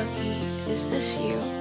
Is this you?